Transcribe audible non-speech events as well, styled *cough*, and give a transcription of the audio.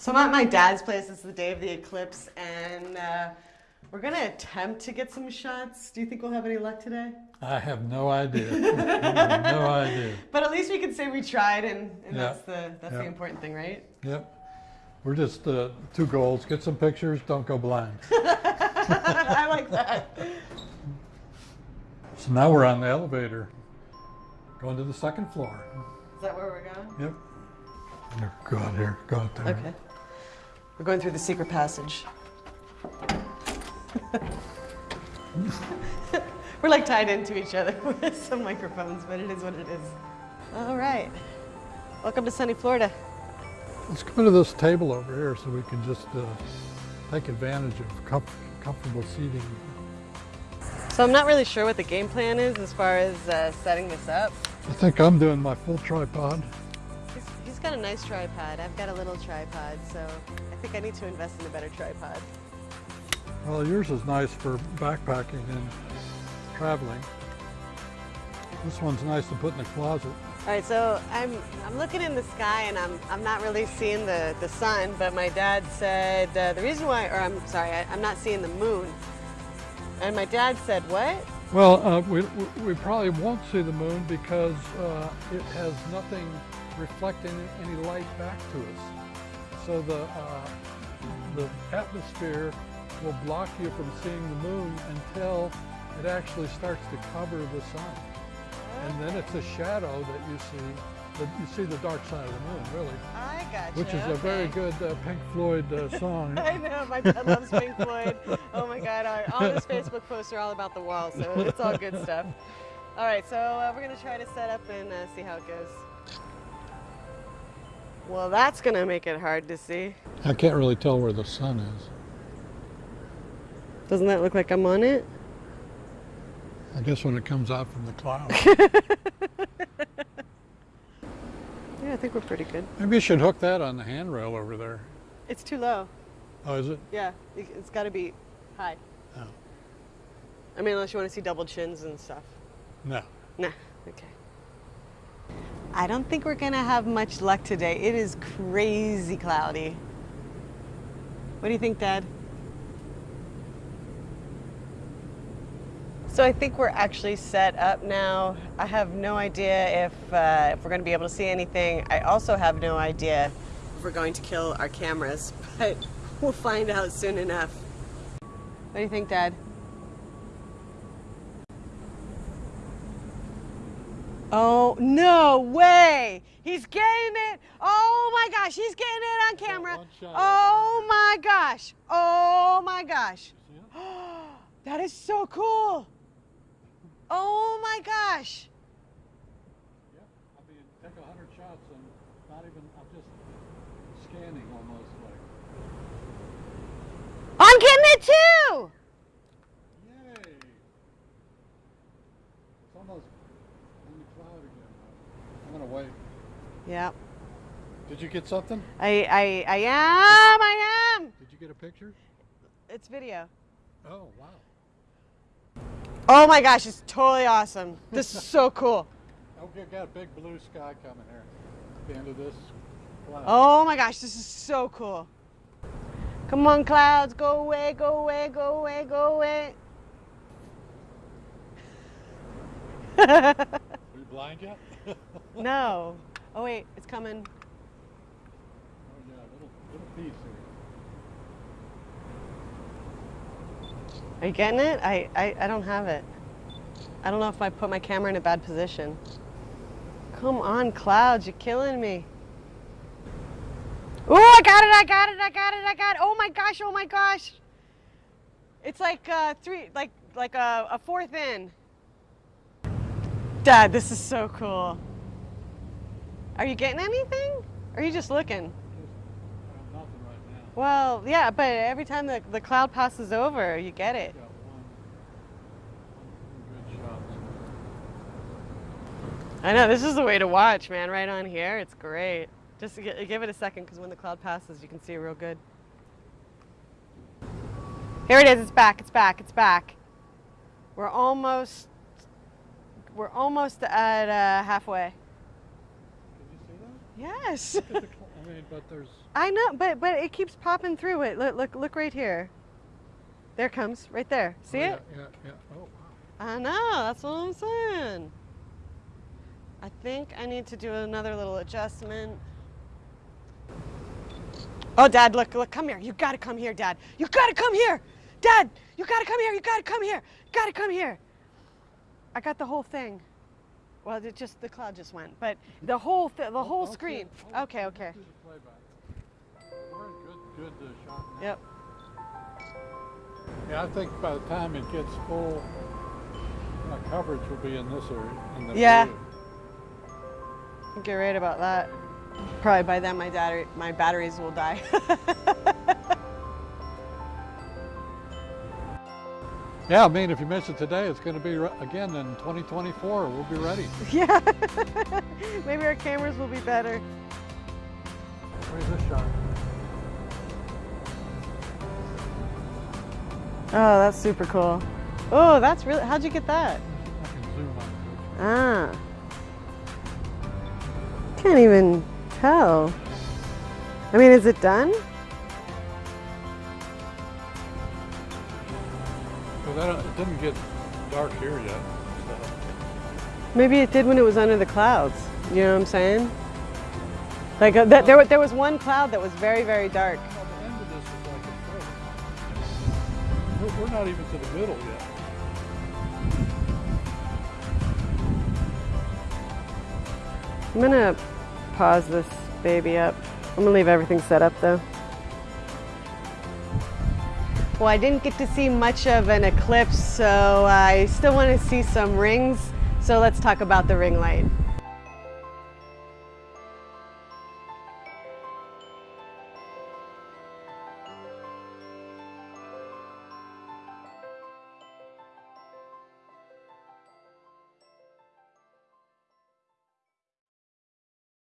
So I'm at my dad's place. It's the day of the eclipse, and uh, we're gonna attempt to get some shots. Do you think we'll have any luck today? I have no idea. Have *laughs* no idea. But at least we can say we tried, and, and Yeah. that's the that's the important thing, right? Yep. We're just uh, two goals. Get some pictures. Don't go blind. *laughs* I like that. So now we're on the elevator, going to the second floor. Is that where we're going? Yep. Go out here. Go out there. Okay. We're going through the secret passage. *laughs* we're like tied into each other *laughs* with some microphones, but it is what it is. All right. Welcome to sunny Florida. Let's go to this table over here so we can just uh, take advantage of comf- comfortable seating. So I'm not really sure what the game plan is as far as uh, setting this up. I think I'm doing my full tripod. Got a nice tripod. I've got a little tripod, so I think I need to invest in a better tripod. Well, yours is nice for backpacking and traveling. This one's nice to put in the closet. All right, so I'm I'm looking in the sky and I'm I'm not really seeing the the sun, but my dad said uh, the reason why, or I'm sorry, I, I'm not seeing the moon. And my dad said what? Well, uh, we, we- we probably won't see the moon because uh, it has nothing reflecting any light back to us. So the, uh, the atmosphere will block you from seeing the moon until it actually starts to cover the sun. And then it's a shadow that you see, that you see the dark side of the moon, really, I got you. which is a very good uh, Pink Floyd uh, *laughs* song. I know my dad loves Pink Floyd. Oh my God! All, all his Facebook posts are all about the wall, so it's all good stuff. All right, so uh, we're gonna try to set up and uh, see how it goes. Well, that's gonna make it hard to see. I can't really tell where the sun is. Doesn't that look like I'm on it? I guess when it comes out from the clouds. *laughs* Yeah, I think we're pretty good. Maybe you should hook that on the handrail over there. It's too low. Oh, is it? Yeah, it- it's got to be high. Oh. I mean, unless you want to see double chins and stuff. No. Nah, okay. I don't think we're gonna have much luck today. It is crazy cloudy. What do you think, Dad? So I think we're actually set up now. I have no idea if, uh, if we're gonna be able to see anything. I also have no idea if we're going to kill our cameras, *laughs* but we'll find out soon enough. What do you think, Dad? Oh, no way! He's getting it! Oh my gosh, he's getting it on camera! Oh my gosh! Oh my gosh! *gasps* That is so cool! Oh my gosh! Yep. I mean, take a hundred shots and not even, I'm just scanning almost like, I'm getting it too! yay! It's almost in the cloud again. I'm gonna wait. Yep. Did you get something? I, I, I am, I am! Did you get a picture? It's video. Oh, wow. Oh my gosh, it's totally awesome. This is so *laughs* cool. We got a big blue sky coming here. At the end of this cloud. Oh my gosh, this is so cool. Come on, clouds, go away, go away, go away, go away. *laughs* Are you blind yet? oh, *laughs* no. Oh wait, it's coming. yeah, little, little piece here. Are you getting it? I, I, I don't have it. I don't know if I put my camera in a bad position. Come on, clouds, you're killing me. Oh, I got it, I got it, I got it, I got it. Oh my gosh, oh my gosh. It's like uh, three, like, like a, a fourth in. Dad, this is so cool. Are you getting anything? Or are you just looking? Right. Well, yeah, but every time the, the cloud passes over, you get it. I know, this is the way to watch, man, right on here. It's great. Just give it a second, because when the cloud passes, you can see it real good. Here it is, it's back, it's back, it's back. We're almost, we're almost at uh, halfway. Can you see that? Yes. Look at the cl- I mean, but there's I know, but but it keeps popping through it. Look, look, look right here. There it comes, right there. See Oh, it? Yeah, yeah, yeah. Oh, wow. I know, that's what I'm saying. I think I need to do another little adjustment. Oh, Dad, look, look, come here. You gotta come here, Dad. You gotta come here. Dad, you gotta come here. You gotta come here. You Gotta come here. I got the whole thing. Well, it just, the cloud just went, but the whole, th- the whole I'll screen. it. I'll- Okay, okay. see. We're in good, good uh, shot now. Yep. Yeah, I think by the time it gets full, uh, coverage will be in this area. In the Yeah. blue. I think you're right about that. Probably by then my my batteries will die. *laughs* Yeah, I mean, if you miss it today, it's going to be again in 2024. We'll be ready. *laughs* yeah. *laughs* Maybe our cameras will be better. Where's this shot? Oh, that's super cool. Oh, that's really, how'd you get that? I can zoom on. Ah. Can't even tell. I mean, is it done? Well, that, it didn't get dark here yet. So. Maybe it did when it was under the clouds. You know what I'm saying? Like uh, th- there, there was one cloud that was very, very dark. Well, the end of this is like a. We're, we're not even to the middle yet. I'm gonna pause this baby up. I'm gonna leave everything set up though. Well, I didn't get to see much of an eclipse, so I still want to see some rings. So let's talk about the ring light.